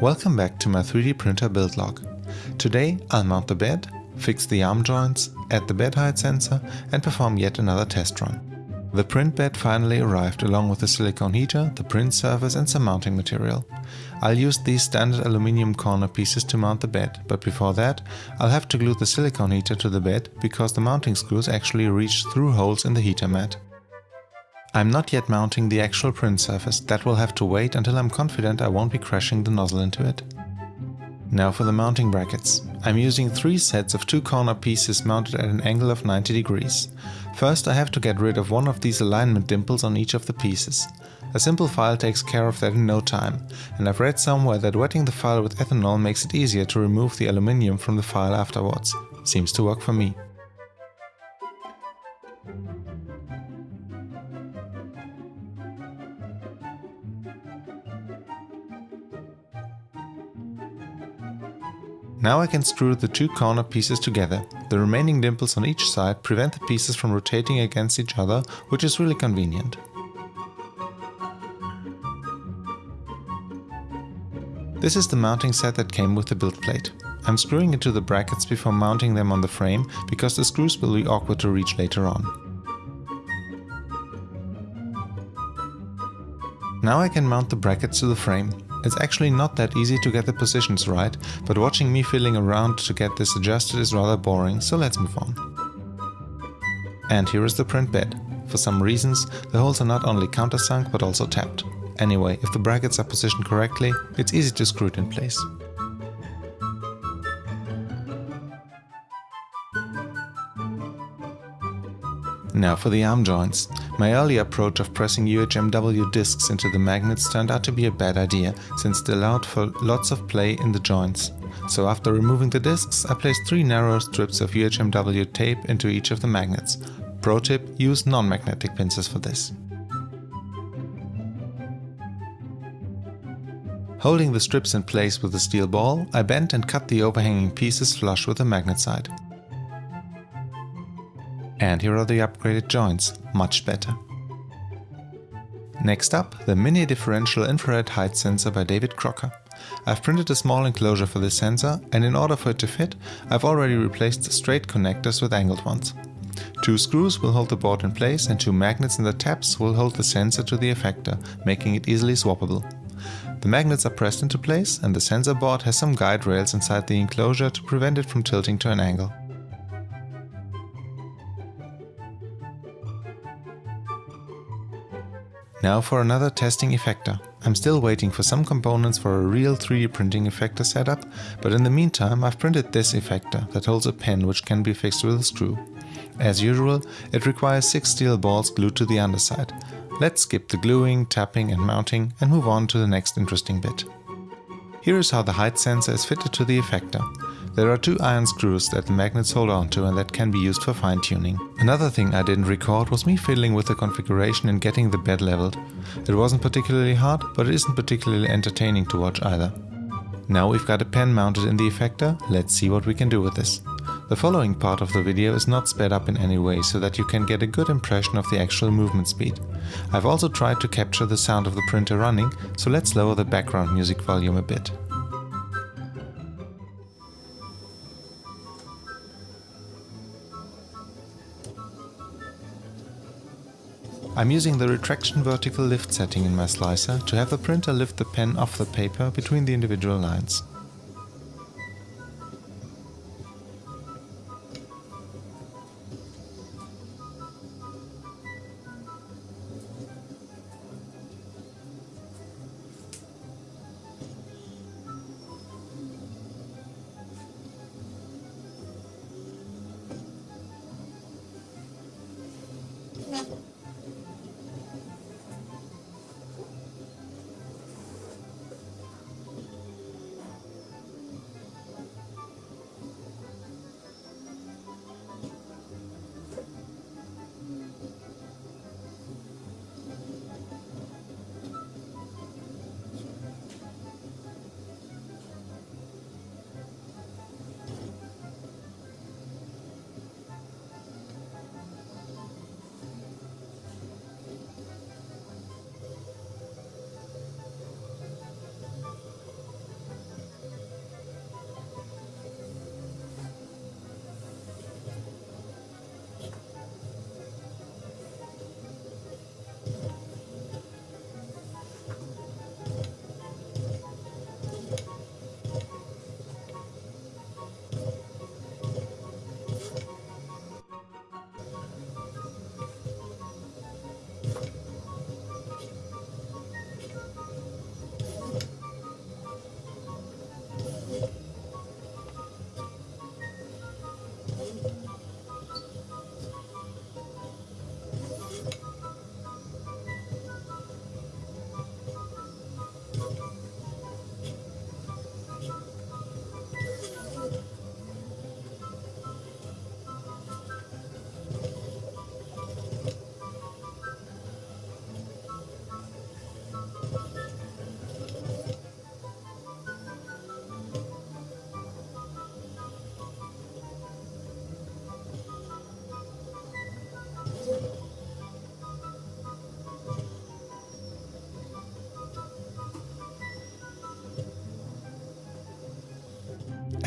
Welcome back to my 3D printer build log. Today I'll mount the bed, fix the arm joints, add the bed height sensor and perform yet another test run. The print bed finally arrived along with the silicone heater, the print surface and some mounting material. I'll use these standard aluminium corner pieces to mount the bed, but before that I'll have to glue the silicone heater to the bed because the mounting screws actually reach through holes in the heater mat. I'm not yet mounting the actual print surface, that will have to wait until I'm confident I won't be crashing the nozzle into it. Now for the mounting brackets. I'm using three sets of two corner pieces mounted at an angle of 90 degrees. First I have to get rid of one of these alignment dimples on each of the pieces. A simple file takes care of that in no time, and I've read somewhere that wetting the file with ethanol makes it easier to remove the aluminium from the file afterwards. Seems to work for me. Now I can screw the two corner pieces together. The remaining dimples on each side prevent the pieces from rotating against each other, which is really convenient. This is the mounting set that came with the build plate. I'm screwing into the brackets before mounting them on the frame, because the screws will be awkward to reach later on. Now I can mount the brackets to the frame. It's actually not that easy to get the positions right, but watching me fiddling around to get this adjusted is rather boring, so let's move on. And here is the print bed. For some reasons, the holes are not only countersunk but also tapped. Anyway, if the brackets are positioned correctly, it's easy to screw it in place. Now for the arm joints. My early approach of pressing UHMW discs into the magnets turned out to be a bad idea, since it allowed for lots of play in the joints. So after removing the discs, I placed three narrow strips of UHMW tape into each of the magnets. Pro tip, use non-magnetic pincers for this. Holding the strips in place with a steel ball, I bent and cut the overhanging pieces flush with the magnet side. And here are the upgraded joints, much better. Next up, the Mini Differential Infrared Height Sensor by David Crocker. I've printed a small enclosure for this sensor and in order for it to fit, I've already replaced the straight connectors with angled ones. Two screws will hold the board in place and two magnets in the tabs will hold the sensor to the effector, making it easily swappable. The magnets are pressed into place and the sensor board has some guide rails inside the enclosure to prevent it from tilting to an angle. Now for another testing effector. I'm still waiting for some components for a real 3D printing effector setup, but in the meantime I've printed this effector that holds a pen which can be fixed with a screw. As usual, it requires 6 steel balls glued to the underside. Let's skip the gluing, tapping and mounting and move on to the next interesting bit. Here is how the height sensor is fitted to the effector. There are two iron screws that the magnets hold onto and that can be used for fine tuning. Another thing I didn't record was me fiddling with the configuration and getting the bed leveled. It wasn't particularly hard, but it isn't particularly entertaining to watch either. Now we've got a pen mounted in the effector, let's see what we can do with this. The following part of the video is not sped up in any way so that you can get a good impression of the actual movement speed. I've also tried to capture the sound of the printer running, so let's lower the background music volume a bit. I'm using the retraction vertical lift setting in my slicer to have the printer lift the pen off the paper between the individual lines.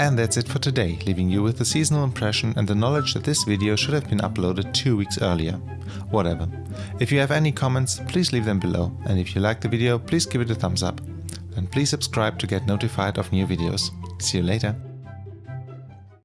And that's it for today, leaving you with the seasonal impression and the knowledge that this video should have been uploaded two weeks earlier. Whatever. If you have any comments, please leave them below, and if you liked the video, please give it a thumbs up. And please subscribe to get notified of new videos. See you later.